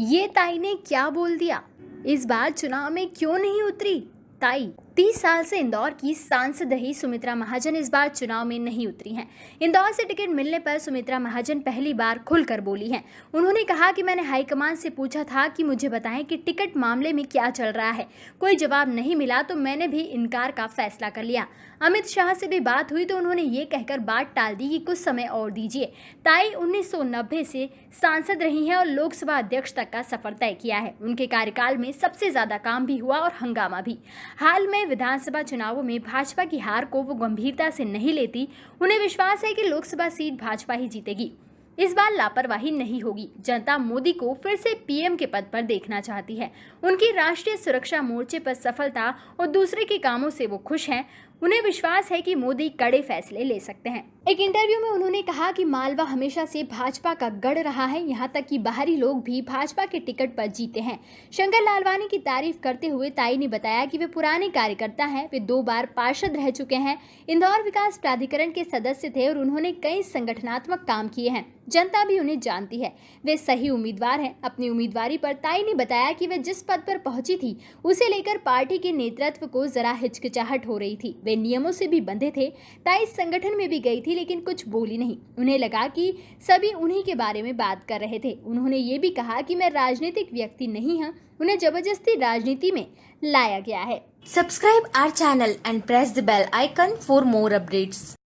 ये ताई ने क्या बोल दिया? इस बार चुनाव में क्यों नहीं उतरी? ताई तीस साल से इंदौर की सांसद रही सुमित्रा महाजन इस बार चुनाव में नहीं उतरी हैं। इंदौर से टिकट मिलने पर सुमित्रा महाजन पहली बार खुलकर बोली हैं। उन्होंने कहा कि मैंने हाईकमान से पूछा था कि मुझे बताएँ कि टिकट मामले में क्या चल रहा है। कोई जवाब नहीं मिला तो मैंने भी इनकार का फैसला कर लिया। अमित शाह से भी बात हुई तो उन्होंने ये कहकर बात टाल दी कि कुछ समय और दीजिए। ताई 1990 से सांसद रही हैं और लोकसभा अध्यक्ष तक का सफ़र तय किया है। उनके कार्यकाल में सबसे ज़्यादा काम भी हुआ और हंगामा भी। हाल में विधानसभा चुनावों में भाजपा की हार को वो गंभीरता से नहीं लेती, उन्हें विश्वास है कि लोकसभा सीट भाजपा ही जीतेगी। इस बार लापरवाही नहीं होगी। जनता मोदी को फिर से पीएम के पद पर देखना चाहती है। उनकी राष्ट्रीय सुरक्षा मोर्चे पर सफलता और दूसरे के कामों से वो खुश हैं। उन्हें विश्वास है कि मोदी कड़े फैसले ले सकते हैं। एक इंटरव्यू में उन्होंने कहा कि मालवा हमेशा से भाजपा का गढ़ रहा है, यहाँ तक कि बाहरी लोग भी भाजपा के टिकट पर जीते हैं। शंकर लालवानी की तारीफ़ करते हुए ताई ने बताया कि वे पुराने कार्यकर्ता हैं, वे दो बार पार्षद रह चुके हैं। इंदौर विकास प्राधिकरण के सदस्य थे और उन्होंने कई संगठनात्मक काम किए हैं। जनता भी उन्हें जानती है। वे सही उम्मीदवार हैं। अपनी उम्मीदवारी पर ताई ने बताया कि वे जिस पद पर पहुँची थी, उसे लेकर पार्टी के नेतृत्व को जरा हिचकिचाहट हो रही थी। वे नियमों से भी बंधे थे, ताई संगठन में भी गई थी, लेकिन कुछ बोली नहीं। उन्हें लगा कि सभी उन्हीं के बारे में बात कर रहे थे। उन्होंने ये भी कहा कि मैं राजनीतिक व्यक्ति नहीं हूँ, उन्हें ज़बरदस्ती राजनीति में लाया गया है। Subscribe our channel and press the bell icon for more updates.